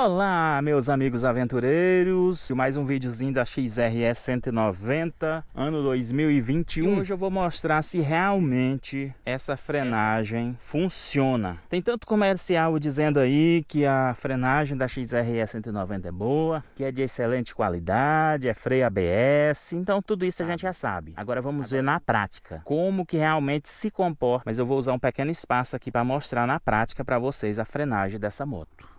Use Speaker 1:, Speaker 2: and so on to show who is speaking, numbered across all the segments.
Speaker 1: Olá, meus amigos aventureiros, mais um videozinho da XRE 190, ano 2021. E hoje eu vou mostrar se realmente essa frenagem funciona. Tem tanto comercial dizendo aí que a frenagem da XRE 190 é boa, que é de excelente qualidade, é freio ABS, então tudo isso a gente já sabe. Agora vamos ver na prática, como que realmente se comporta, mas eu vou usar um pequeno espaço aqui para mostrar na prática para vocês a frenagem dessa moto.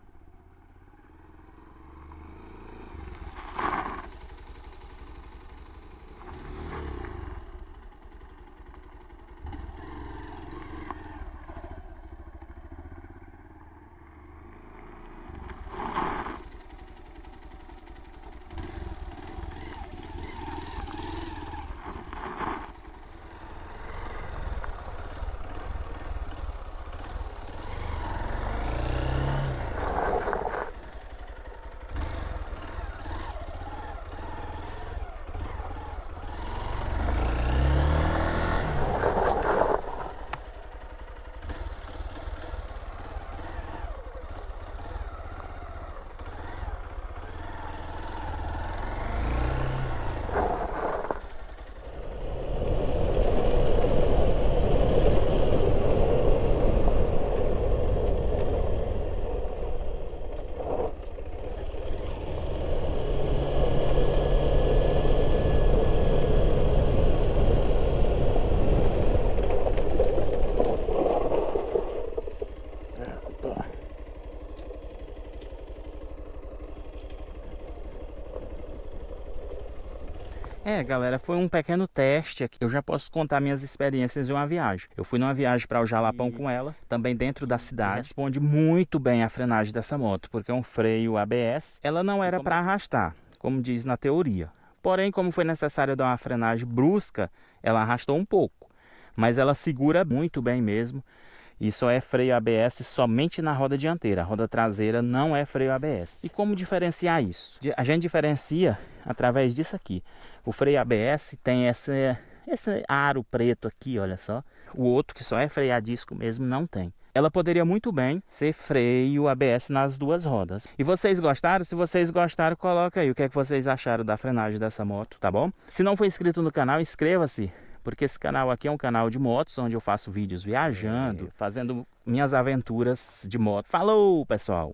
Speaker 1: É, galera, foi um pequeno teste aqui. Eu já posso contar minhas experiências de uma viagem. Eu fui numa viagem para o Jalapão e... com ela, também dentro da cidade. Responde muito bem a frenagem dessa moto, porque é um freio ABS. Ela não era para arrastar, como diz na teoria. Porém, como foi necessário dar uma frenagem brusca, ela arrastou um pouco. Mas ela segura muito bem mesmo. E só é freio ABS somente na roda dianteira. A roda traseira não é freio ABS. E como diferenciar isso? A gente diferencia através disso aqui. O freio ABS tem esse, esse aro preto aqui, olha só. O outro, que só é freio a disco mesmo, não tem. Ela poderia muito bem ser freio ABS nas duas rodas. E vocês gostaram? Se vocês gostaram, coloca aí o que, é que vocês acharam da frenagem dessa moto, tá bom? Se não for inscrito no canal, inscreva-se porque esse canal aqui é um canal de motos, onde eu faço vídeos viajando, é. fazendo minhas aventuras de moto. Falou, pessoal!